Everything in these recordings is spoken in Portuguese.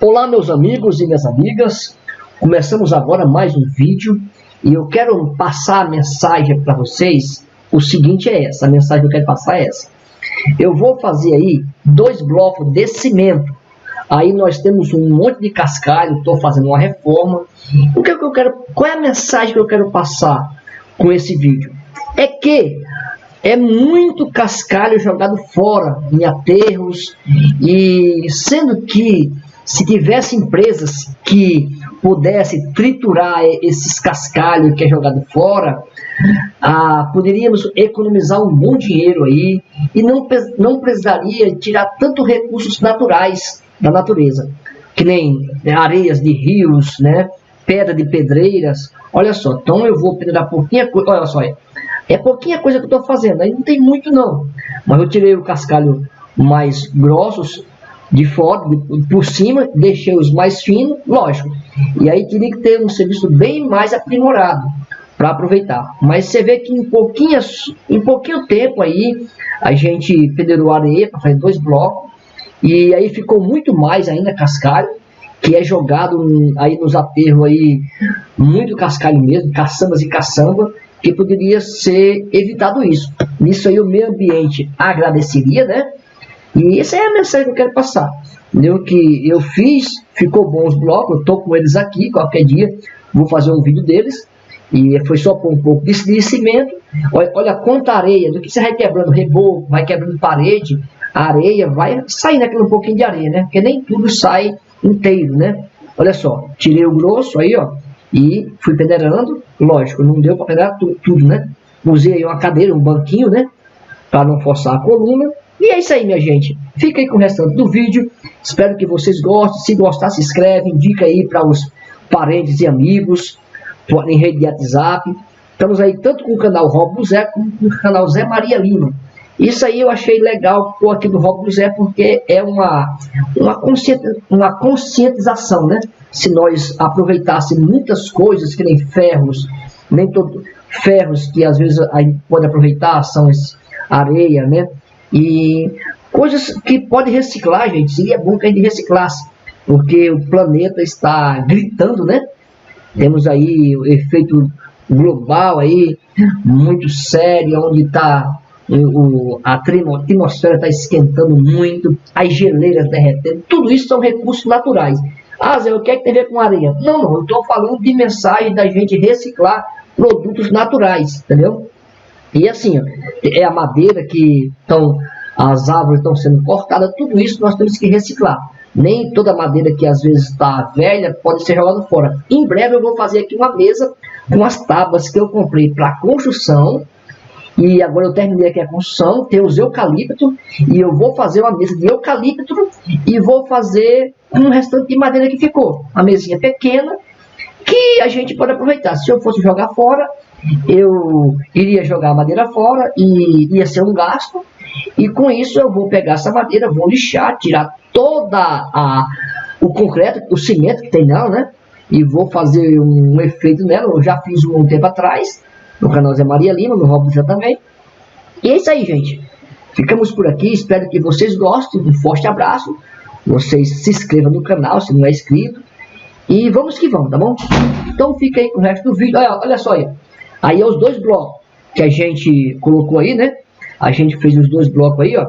Olá meus amigos e minhas amigas, começamos agora mais um vídeo e eu quero passar a mensagem para vocês, o seguinte é essa, a mensagem que eu quero passar é essa. Eu vou fazer aí dois blocos de cimento, aí nós temos um monte de cascalho, estou fazendo uma reforma. O que, é que eu quero, qual é a mensagem que eu quero passar com esse vídeo? É que é muito cascalho jogado fora em aterros e sendo que se tivesse empresas que pudesse triturar esses cascalhos que é jogado fora, ah, poderíamos economizar um bom dinheiro aí e não, não precisaria tirar tanto recursos naturais da natureza, que nem né, areias de rios, né, pedra de pedreiras. Olha só, então eu vou pedrar pouquinha coisa, olha só, é pouquinha coisa que eu estou fazendo, aí não tem muito não. Mas eu tirei o cascalho mais grossos de fora, por cima, deixei os mais finos, lógico. E aí teria que ter um serviço bem mais aprimorado para aproveitar. Mas você vê que em, em pouquinho tempo aí, a gente pedreirou areia para fazer dois blocos, e aí ficou muito mais ainda cascalho, que é jogado aí nos aterros aí, muito cascalho mesmo, caçambas e caçamba, que poderia ser evitado isso. Nisso aí o meio ambiente agradeceria, né? E essa é a mensagem que eu quero passar. Entendeu? Que eu fiz, ficou bom os blocos, eu tô com eles aqui, qualquer dia vou fazer um vídeo deles. E foi só por um pouco de, cimento. Olha, olha quanta areia, do que você vai quebrando reboco, vai quebrando parede, areia vai saindo aquele um pouquinho de areia, né? Porque nem tudo sai inteiro, né? Olha só, tirei o grosso aí, ó, e fui peneirando, lógico, não deu para peneirar tu, tudo, né? Usei uma cadeira, um banquinho, né? Para não forçar a coluna. E é isso aí, minha gente. Fica aí com o restante do vídeo. Espero que vocês gostem. Se gostar, se inscreve, indica aí para os parentes e amigos em rede de WhatsApp. Estamos aí tanto com o canal Rob Zé como com o canal Zé Maria Lima. Isso aí eu achei legal pôr aqui do Rob Zé porque é uma, uma, uma conscientização, né? Se nós aproveitássemos muitas coisas, que nem ferros, nem todo ferros que às vezes a gente pode aproveitar, são areia, né? E coisas que pode reciclar, gente. Seria bom que a gente reciclasse, porque o planeta está gritando, né? Temos aí o efeito global aí, muito sério, onde está a atmosfera está esquentando muito, as geleiras derretendo, tudo isso são recursos naturais. Ah, Zé, o que é que tem a ver com areia? Não, não, eu estou falando de mensagem da gente reciclar produtos naturais, entendeu? E assim, é a madeira que estão, as árvores estão sendo cortadas, tudo isso nós temos que reciclar. Nem toda madeira que às vezes está velha pode ser jogada fora. Em breve eu vou fazer aqui uma mesa com as tábuas que eu comprei para construção. E agora eu terminei aqui a construção, tem os eucalipto e eu vou fazer uma mesa de eucalipto e vou fazer um restante de madeira que ficou. Uma mesinha pequena que a gente pode aproveitar. Se eu fosse jogar fora, eu iria jogar a madeira fora e ia ser um gasto. E com isso eu vou pegar essa madeira, vou lixar, tirar toda a o concreto, o cimento que tem nela, né? E vou fazer um efeito nela. Eu já fiz um tempo atrás no canal Zé Maria Lima, no Robson também. E é isso aí, gente. Ficamos por aqui. Espero que vocês gostem. Um forte abraço. Vocês se inscrevam no canal se não é inscrito. E vamos que vamos, tá bom? Então fica aí com o resto do vídeo. Olha, olha só aí. Aí é os dois blocos que a gente colocou aí, né? A gente fez os dois blocos aí, ó.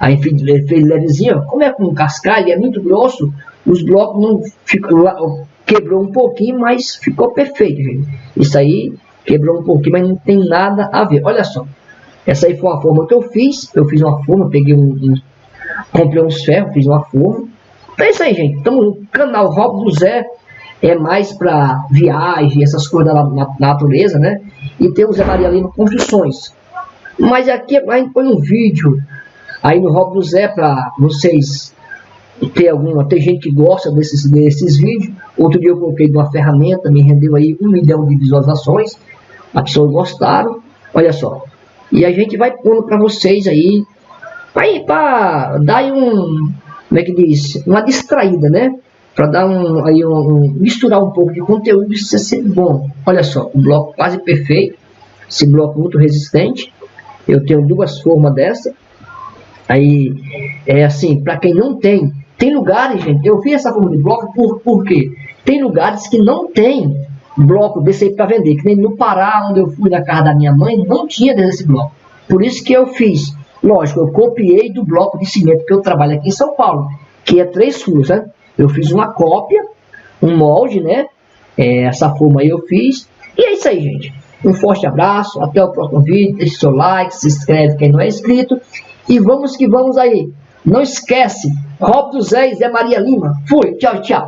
Aí fez, fez levezinho, ó. Como é com cascalho, é muito grosso, os blocos não ficou, quebrou um pouquinho, mas ficou perfeito, gente. Isso aí quebrou um pouquinho, mas não tem nada a ver. Olha só. Essa aí foi uma forma que eu fiz. Eu fiz uma forma, peguei um, um comprei uns ferros, fiz uma forma. Então é isso aí, gente. Estamos no canal Rob do Zé é mais para viagem, essas coisas da na, natureza, né? E tem o Zé Maria Lima Construções. Mas aqui a gente põe um vídeo aí no Rob do Zé para vocês ter alguma. Tem gente que gosta desses, desses vídeos. Outro dia eu coloquei de uma ferramenta, me rendeu aí um milhão de visualizações. As pessoas gostaram. Olha só. E a gente vai pondo para vocês aí. Para dar aí um. Como é que diz? Uma distraída, né? Para dar um, aí um, um, misturar um pouco de conteúdo isso é sempre bom. Olha só, o bloco quase perfeito, esse bloco muito resistente. Eu tenho duas formas dessa. Aí é assim, para quem não tem Tem lugares, gente, eu fiz essa forma de bloco por, por quê? Tem lugares que não tem bloco desse aí para vender, que nem no Pará, onde eu fui na casa da minha mãe, não tinha desse bloco. Por isso que eu fiz. Lógico, eu copiei do bloco de cimento que eu trabalho aqui em São Paulo, que é três furos, né? Eu fiz uma cópia, um molde, né? É, essa forma aí eu fiz. E é isso aí, gente. Um forte abraço, até o próximo vídeo. Deixe seu like, se inscreve quem não é inscrito. E vamos que vamos aí. Não esquece, Rob do Zé e Zé Maria Lima. Fui, tchau, tchau.